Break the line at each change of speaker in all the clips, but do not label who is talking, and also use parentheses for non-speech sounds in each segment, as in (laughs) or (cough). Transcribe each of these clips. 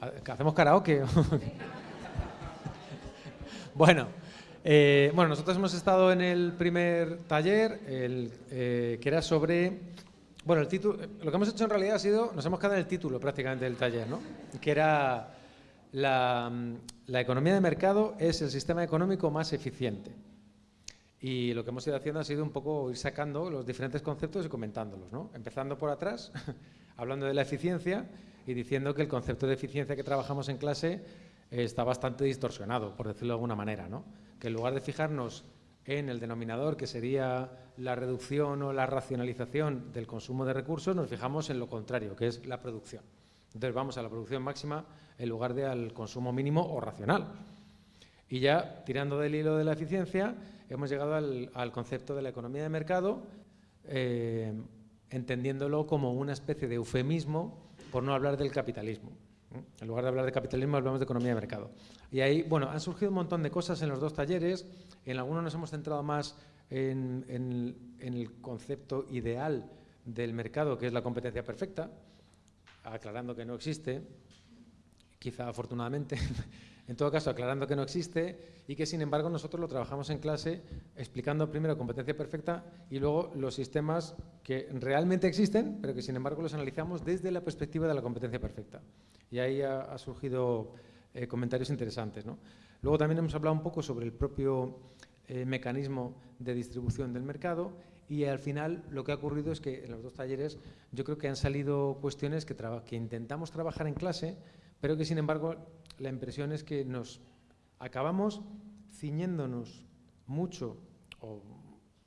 ¿Hacemos karaoke? (laughs) bueno, eh, bueno, nosotros hemos estado en el primer taller, el, eh, que era sobre... Bueno, el título, lo que hemos hecho en realidad ha sido, nos hemos quedado en el título prácticamente del taller, ¿no? Que era la, la economía de mercado es el sistema económico más eficiente. Y lo que hemos ido haciendo ha sido un poco ir sacando los diferentes conceptos y comentándolos, ¿no? Empezando por atrás, (laughs) hablando de la eficiencia y diciendo que el concepto de eficiencia que trabajamos en clase está bastante distorsionado, por decirlo de alguna manera, ¿no? Que en lugar de fijarnos en el denominador, que sería la reducción o la racionalización del consumo de recursos, nos fijamos en lo contrario, que es la producción. Entonces vamos a la producción máxima en lugar de al consumo mínimo o racional. Y ya, tirando del hilo de la eficiencia, hemos llegado al, concepto de la economía de mercado, eh, entendiéndolo como una especie de eufemismo por no hablar del capitalismo. En lugar de hablar de capitalismo, hablamos de economía de mercado. Y ahí, bueno, han surgido un montón de cosas en los dos talleres. En algunos nos hemos centrado más en, el concepto ideal del mercado, que es la competencia perfecta, aclarando que no existe, quizá afortunadamente, (laughs) en todo caso aclarando que no existe y que sin embargo nosotros lo trabajamos en clase explicando primero competencia perfecta y luego los sistemas que realmente existen, pero que sin embargo los analizamos desde la perspectiva de la competencia perfecta. Y ahí ha, surgido eh, comentarios interesantes. Luego también hemos hablado un poco sobre el propio eh, mecanismo de distribución del mercado y al final lo que ha ocurrido es que en los dos talleres yo creo que han salido cuestiones que intentamos trabajar en clase, pero que sin embargo la impresión es que nos acabamos ciñéndonos mucho o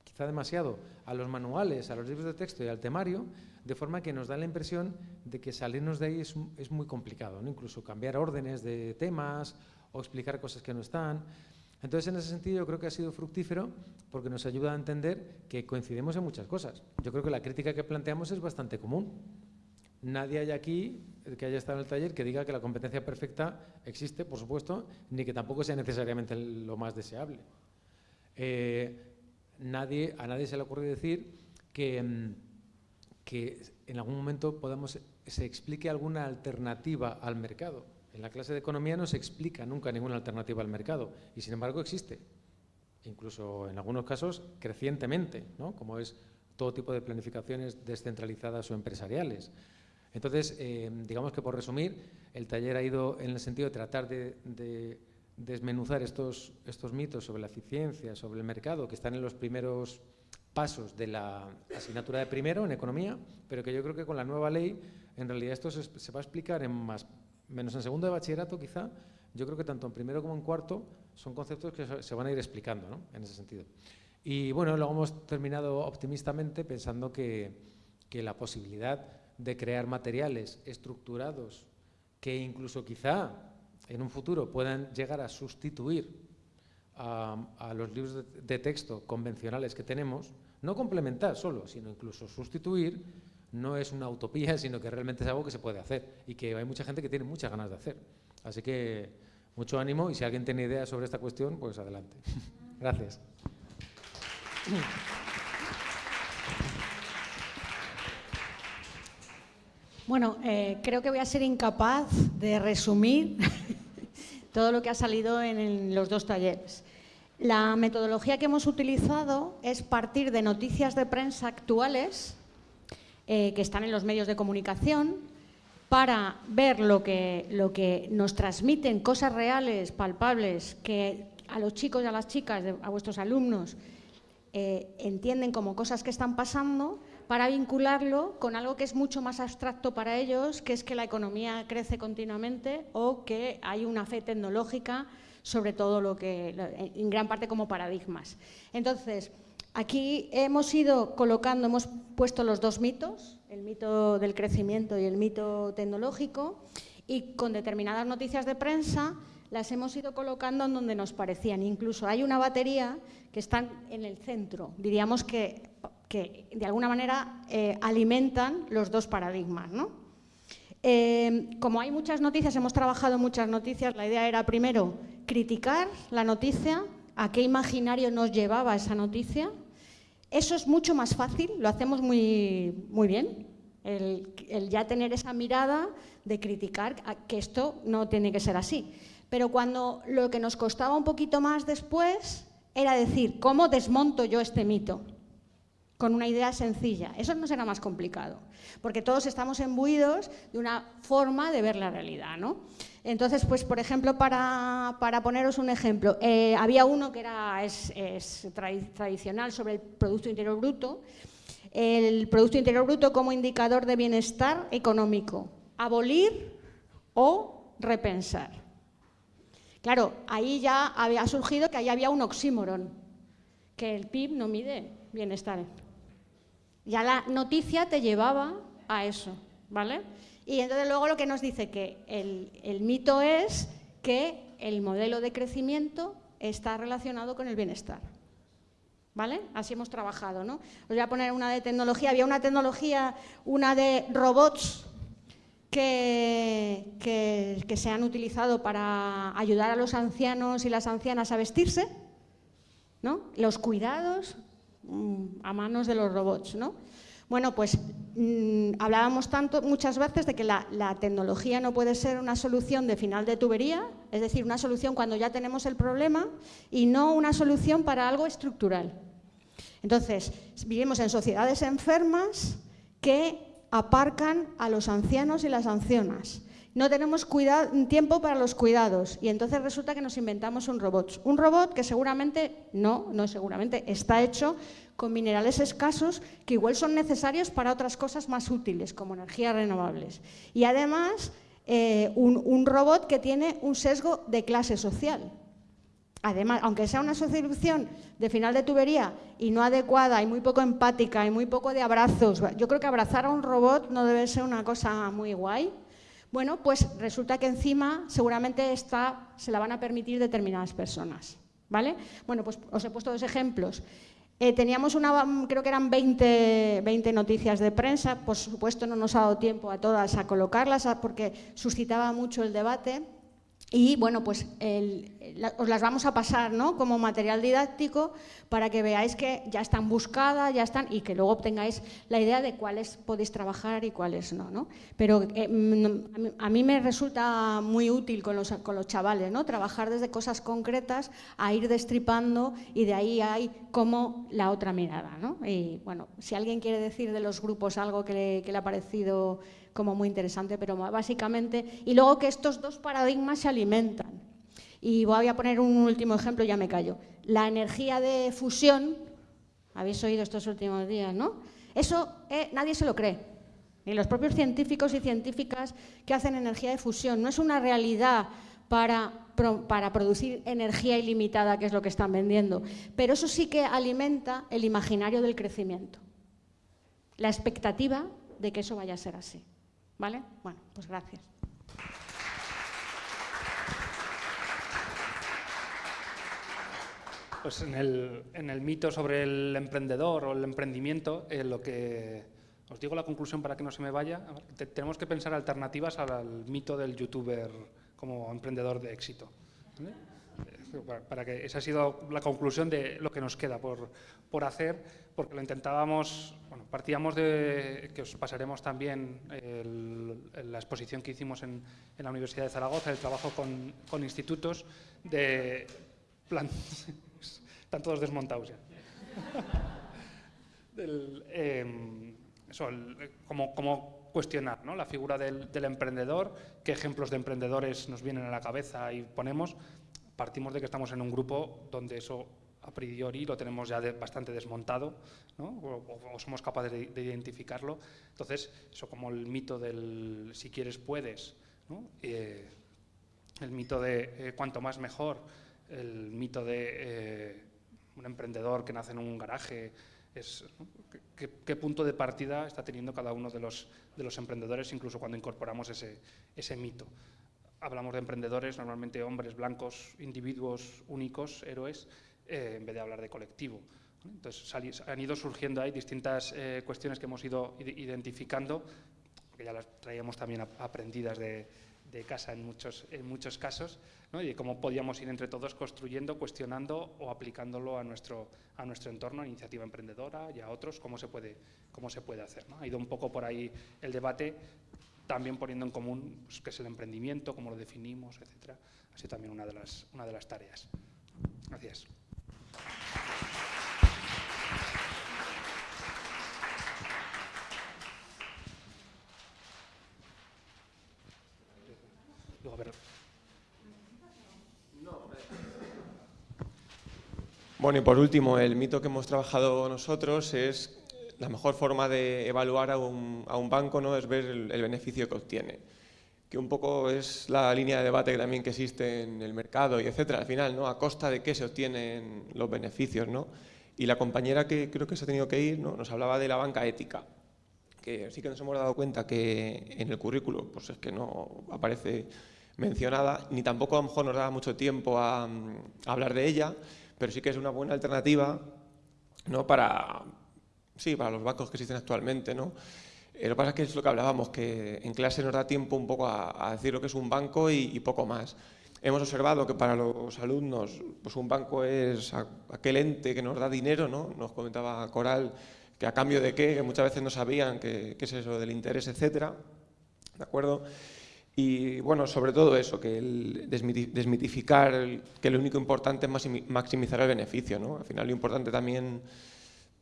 quizá demasiado a los manuales, a los libros de texto y al temario, de forma que nos da la impresión de que salirnos de ahí es, muy complicado, ¿no? incluso cambiar órdenes de temas o explicar cosas que no están. Entonces, en ese sentido, yo creo que ha sido fructífero porque nos ayuda a entender que coincidimos en muchas cosas. Yo creo que la crítica que planteamos es bastante común. Nadie hay aquí que haya estado en el taller que diga que la competencia perfecta existe, por supuesto, ni que tampoco sea necesariamente lo más deseable. Eh, nadie, a nadie se le ocurre decir que, mm, que en algún momento podamos, se explique alguna alternativa al mercado. En la clase de economía no se explica nunca ninguna alternativa al mercado y sin embargo existe, incluso en algunos casos crecientemente, ¿no? como es todo tipo de planificaciones descentralizadas o empresariales. Entonces, eh, digamos que por resumir, el taller ha ido en el sentido de tratar de, desmenuzar estos, estos mitos sobre la eficiencia, sobre el mercado, que están en los primeros pasos de la asignatura de primero en economía, pero que yo creo que con la nueva ley en realidad esto se va a explicar en más menos en segundo de bachillerato quizá, yo creo que tanto en primero como en cuarto son conceptos que se van a ir explicando ¿no? en ese sentido. Y bueno, luego hemos terminado optimistamente pensando que, que la posibilidad de crear materiales estructurados que incluso quizá en un futuro puedan llegar a sustituir a, los libros de, de, texto convencionales que tenemos, no complementar solo, sino incluso sustituir, no es una utopía, (laughs) sino que realmente es algo que se puede hacer y que hay mucha gente que tiene muchas ganas de hacer. Así que mucho ánimo y si alguien tiene ideas sobre esta cuestión, pues adelante. (laughs) Gracias.
Bueno, eh, creo que voy a ser incapaz de resumir (laughs) todo lo que ha salido en los dos talleres. La metodología que hemos utilizado es partir de noticias de prensa actuales eh, que están en los medios de comunicación para ver lo que, lo que nos transmiten, cosas reales, palpables, que a los chicos y a las chicas, a vuestros alumnos, eh, entienden como cosas que están pasando, para vincularlo con algo que es mucho más abstracto para ellos, que es que la economía crece continuamente o que hay una fe tecnológica sobre todo lo que, en gran parte como paradigmas. Entonces, Aquí hemos ido colocando, hemos puesto los dos mitos, el mito del crecimiento y el mito tecnológico, y con determinadas noticias de prensa las hemos ido colocando en donde nos parecían. Incluso hay una batería que está en el centro, diríamos que, de alguna manera eh, alimentan los dos paradigmas. Eh, como hay muchas noticias, hemos trabajado muchas noticias, la idea era primero criticar la noticia, a qué imaginario nos llevaba esa noticia. Eso es mucho más fácil, lo hacemos muy, muy bien, El, ya tener esa mirada de criticar que esto no tiene que ser así. Pero cuando lo que nos costaba un poquito más después era decir, ¿cómo desmonto yo este mito? Con una idea sencilla. Eso no será más complicado, porque todos estamos embuidos de una forma de ver la realidad. ¿no? Entonces, pues, por ejemplo, para, poneros un ejemplo, eh, había uno que era, es, tradicional sobre el Producto Interior Bruto, el Producto Interior Bruto como indicador de bienestar económico, abolir o repensar. Claro, ahí ya había surgido que ahí había un oxímoron, que el PIB no mide bienestar. Ya la noticia te llevaba a eso, ¿vale? Y entonces luego lo que nos dice que el, mito es que el modelo de crecimiento está relacionado con el bienestar. ¿Vale? Así hemos trabajado, ¿no? Os voy a poner una de tecnología. Había una tecnología, una de robots que, que, se han utilizado para ayudar a los ancianos y las ancianas a vestirse, ¿no? Los cuidados a manos de los robots, ¿no? Bueno, pues mm, hablábamos tanto muchas veces de que la, tecnología no puede ser una solución de final de tubería, es decir, una solución cuando ya tenemos el problema y no una solución para algo estructural. Entonces, vivimos en sociedades enfermas que aparcan a los ancianos y las ancianas. No tenemos tiempo para los cuidados y entonces resulta que nos inventamos un robot. Un robot que seguramente, no, no seguramente, está hecho con minerales escasos que igual son necesarios para otras cosas más útiles, como energías renovables. Y además, eh, un, robot que tiene un sesgo de clase social. Además, aunque sea una solución de final de tubería y no adecuada y muy poco empática y muy poco de abrazos, yo creo que abrazar a un robot no debe ser una cosa muy guay. Bueno, pues resulta que encima seguramente esta se la van a permitir determinadas personas. ¿Vale? Bueno, pues os he puesto dos ejemplos. Eh, teníamos una, creo que eran 20, 20, noticias de prensa, por supuesto no nos ha dado tiempo a todas a colocarlas porque suscitaba mucho el debate. Y bueno, pues os las vamos a pasar ¿no? como material didáctico para que veáis que ya están buscadas, ya están, y que luego obtengáis la idea de cuáles podéis trabajar y cuáles no. ¿no? Pero eh, mm, a mí me resulta muy útil con los, con los chavales, ¿no? trabajar desde cosas concretas a ir destripando y de ahí hay como la otra mirada. ¿no? Y bueno, si alguien quiere decir de los grupos algo que que le ha parecido como muy interesante, pero básicamente, y luego que estos dos paradigmas se alimentan. Y voy a poner un último ejemplo, ya me callo. La energía de fusión, habéis oído estos últimos días, ¿no? Eso eh, nadie se lo cree, ni los propios científicos y científicas que hacen energía de fusión. No es una realidad para, para, producir energía ilimitada, que es lo que están vendiendo. Pero eso sí que alimenta el imaginario del crecimiento, la expectativa de que eso vaya a ser así. ¿Vale? Bueno, pues gracias.
Pues en el, mito sobre el emprendedor o el emprendimiento, eh, lo que os digo la conclusión para que no se me vaya, tenemos que pensar alternativas al, mito del youtuber como emprendedor de éxito. Para que esa ha sido la conclusión de lo que nos queda por, por hacer, porque lo intentábamos, bueno, partíamos de que os pasaremos también la exposición que hicimos en, en, la Universidad de Zaragoza, el trabajo con, con institutos de plan, (laughs) están todos desmontados ya. (laughs) Em, eso, como, como, cuestionar ¿no? la figura del, del emprendedor, qué ejemplos de emprendedores nos vienen a la cabeza y ponemos, partimos de que estamos en un grupo donde eso a priori lo tenemos ya bastante desmontado, o, somos capaces de, identificarlo. Entonces, eso como el mito del si quieres puedes, eh, el mito de eh, cuanto más mejor, el mito de eh, un emprendedor que nace en un garaje, ¿qué, punto de partida está teniendo cada uno de los, de los emprendedores, incluso cuando incorporamos ese mito hablamos de emprendedores, normalmente hombres blancos, individuos únicos, héroes, eh, en vez de hablar de colectivo. Entonces han ido surgiendo ahí distintas eh, cuestiones que hemos ido identificando porque ya las traíamos también aprendidas de, de casa en muchos, en muchos casos, ¿no? y cómo podíamos ir entre todos construyendo, cuestionando o aplicándolo a nuestro, a nuestro entorno, a iniciativa emprendedora y a otros, cómo se puede, cómo se puede hacer. ¿no? Ha ido un poco por ahí el debate, también poniendo en común pues, qué es el emprendimiento, cómo lo definimos, etc. Ha sido también una de las, una de las tareas. Gracias.
Bueno, y por último, el mito que hemos trabajado nosotros es la mejor forma de evaluar a un, banco ¿no? es ver el, beneficio que obtiene, que un poco es la línea de debate también que existe en el mercado y etcétera, al final, ¿no? a costa de qué se obtienen los beneficios. ¿no? Y la compañera que creo que se ha tenido que ir ¿no? nos hablaba de la banca ética, que sí que nos hemos dado cuenta que en el currículo pues es que no aparece mencionada, ni tampoco a lo mejor nos da mucho tiempo a hablar de ella, pero sí que es una buena alternativa ¿no? para, sí, para los bancos que existen actualmente. ¿no? Eh, lo que pasa es que es lo que hablábamos, que en clase nos da tiempo un poco a, decir lo que es un banco y, poco más. Hemos observado que para los alumnos pues un banco es aquel ente que nos da dinero, ¿no? nos comentaba Coral, que a cambio de qué, que muchas veces no sabían qué es eso del interés, etcétera. ¿De acuerdo? Y bueno, sobre todo eso, que el desmitificar que lo único importante es maximizar el beneficio. ¿no? Al final lo importante también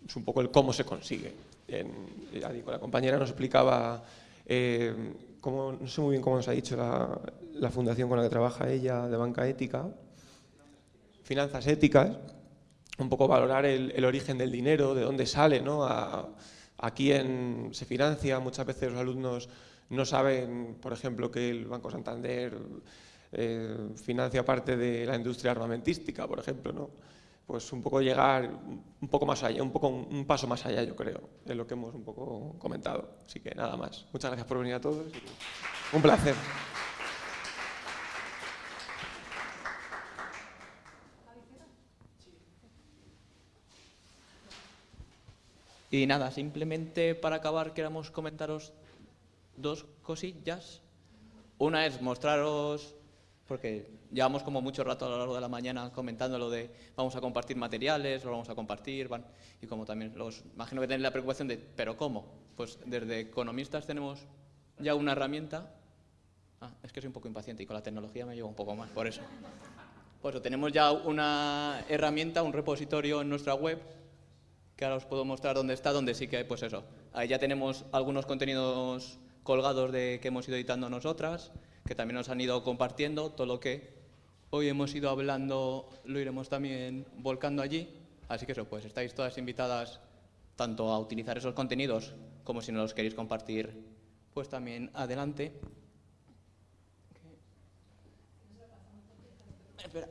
es un poco el cómo se consigue. la compañera nos explicaba, eh, cómo, no sé muy bien cómo nos ha dicho la, fundación con la que trabaja ella de banca ética, finanzas éticas, un poco valorar el, origen del dinero, de dónde sale, ¿no? a, a quién se financia. Muchas veces los alumnos no saben, por ejemplo, que el Banco Santander eh, financia parte de la industria armamentística, por ejemplo, ¿no? Pues un poco llegar un poco más allá, un poco un paso más allá, yo creo, de lo que hemos un poco comentado. Así que nada más. Muchas gracias por venir a todos. Un placer.
Y nada, simplemente para acabar queremos comentaros dos cosillas. Una es mostraros, porque llevamos como mucho rato a lo largo de la mañana comentando lo de vamos a compartir materiales, lo vamos a compartir, van, y como también los imagino que tenéis la preocupación de, ¿pero cómo? Pues desde economistas tenemos ya una herramienta. Ah, es que soy un poco impaciente y con la tecnología me llevo un poco más, por eso. Pues tenemos ya una herramienta, un repositorio en nuestra web, que ahora os puedo mostrar dónde está, donde sí que, pues eso, ahí ya tenemos algunos contenidos colgados de que hemos ido editando nosotras, que también nos han ido compartiendo, todo lo que hoy hemos ido hablando lo iremos también volcando allí, así que eso, pues estáis todas invitadas tanto a utilizar esos contenidos como si no los queréis compartir, pues también adelante. Espera.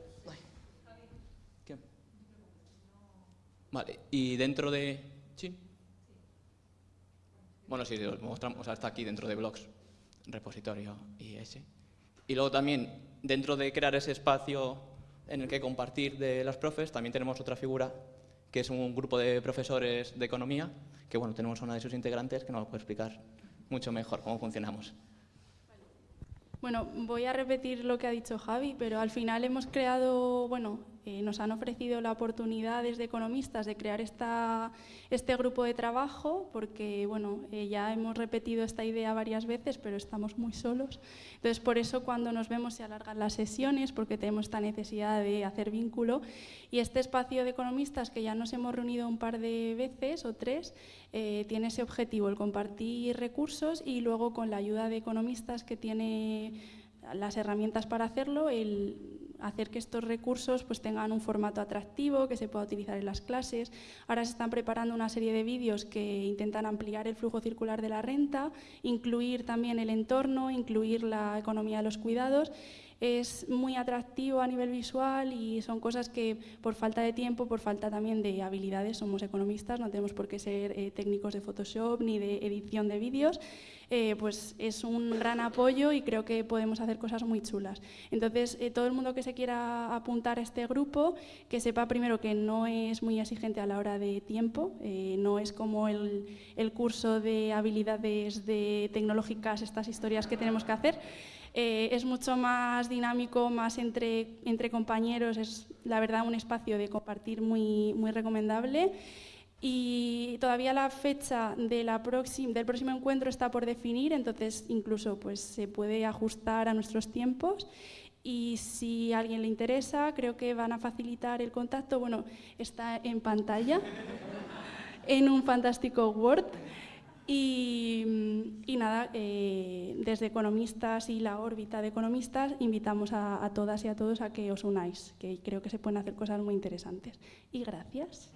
Vale, y dentro de... Bueno, sí, os mostramos hasta aquí dentro de blogs, repositorio y ese. Y luego también, dentro de crear ese espacio en el que compartir de las profes, también tenemos otra figura, que es un grupo de profesores de economía, que bueno, tenemos una de sus integrantes que nos lo puede explicar mucho mejor cómo funcionamos.
Bueno, voy a repetir lo que ha dicho Javi, pero al final hemos creado, bueno, eh, nos han ofrecido la oportunidad desde economistas de crear esta, este grupo de trabajo, porque bueno, eh, ya hemos repetido esta idea varias veces, pero estamos muy solos. Entonces, por eso cuando nos vemos se alargan las sesiones, porque tenemos esta necesidad de hacer vínculo. Y este espacio de economistas, que ya nos hemos reunido un par de veces o tres, eh, tiene ese objetivo, el compartir recursos y luego con la ayuda de economistas que tiene las herramientas para hacerlo, el hacer que estos recursos pues, tengan un formato atractivo, que se pueda utilizar en las clases. Ahora se están preparando una serie de vídeos que intentan ampliar el flujo circular de la renta, incluir también el entorno, incluir la economía de los cuidados es muy atractivo a nivel visual y son cosas que por falta de tiempo, por falta también de habilidades, somos economistas, no tenemos por qué ser eh, técnicos de Photoshop ni de edición de vídeos, eh, pues es un gran apoyo y creo que podemos hacer cosas muy chulas. Entonces, eh, todo el mundo que se quiera apuntar a este grupo, que sepa primero que no es muy exigente a la hora de tiempo, eh, no es como el, el curso de habilidades de tecnológicas, estas historias que tenemos que hacer, es mucho más dinámico, más entre, entre compañeros, es la verdad un espacio de compartir muy, muy recomendable. Y todavía la fecha de la del próximo encuentro está por definir, entonces incluso pues, se puede ajustar a nuestros tiempos. Y si a alguien le interesa, creo que van a facilitar el contacto. Bueno, está en pantalla, (laughs) en un fantástico Word. Y, nada, eh, desde Economistas y la órbita de Economistas invitamos a, a todas y a todos a que os unáis, que creo que se pueden hacer cosas muy interesantes. Y gracias.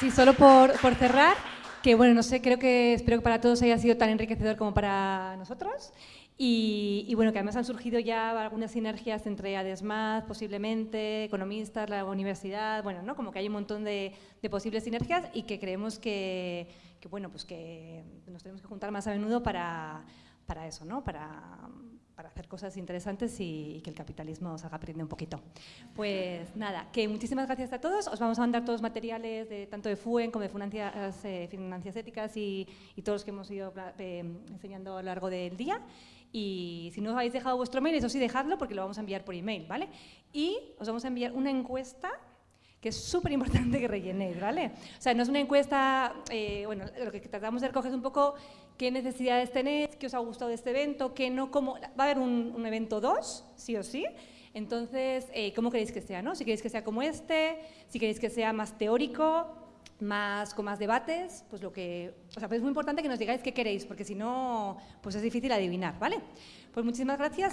Sí, solo por, por, cerrar, que bueno, no sé, creo que espero que para todos haya sido tan enriquecedor como para nosotros. Y, y bueno, que además han surgido ya algunas sinergias entre ADESMAD, posiblemente, economistas, la universidad, bueno, ¿no? como que hay un montón de, de posibles sinergias y que creemos que, que, bueno, pues que nos tenemos que juntar más a menudo para, para eso, ¿no? para, para hacer cosas interesantes y, y, que el capitalismo os haga aprender un poquito. Pues nada, que muchísimas gracias a todos. Os vamos a mandar todos los materiales de, tanto de FUEN como de Financias, eh, Éticas y, y, todos los que hemos ido eh, enseñando a lo largo del día. Y si no os habéis dejado vuestro mail, eso sí, dejadlo porque lo vamos a enviar por email, ¿vale? Y os vamos a enviar una encuesta que es súper importante que rellenéis, ¿vale? O sea, no es una encuesta, eh, bueno, lo que tratamos de recoger es un poco qué necesidades tenéis, qué os ha gustado de este evento, qué no, cómo... Va a haber un, un evento 2, sí o sí, entonces, eh, ¿cómo queréis que sea, no? Si queréis que sea como este, si queréis que sea más teórico, más, con más debates, pues lo que... O sea, pues es muy importante que nos digáis qué queréis, porque si no, pues es difícil adivinar, ¿vale? Pues muchísimas gracias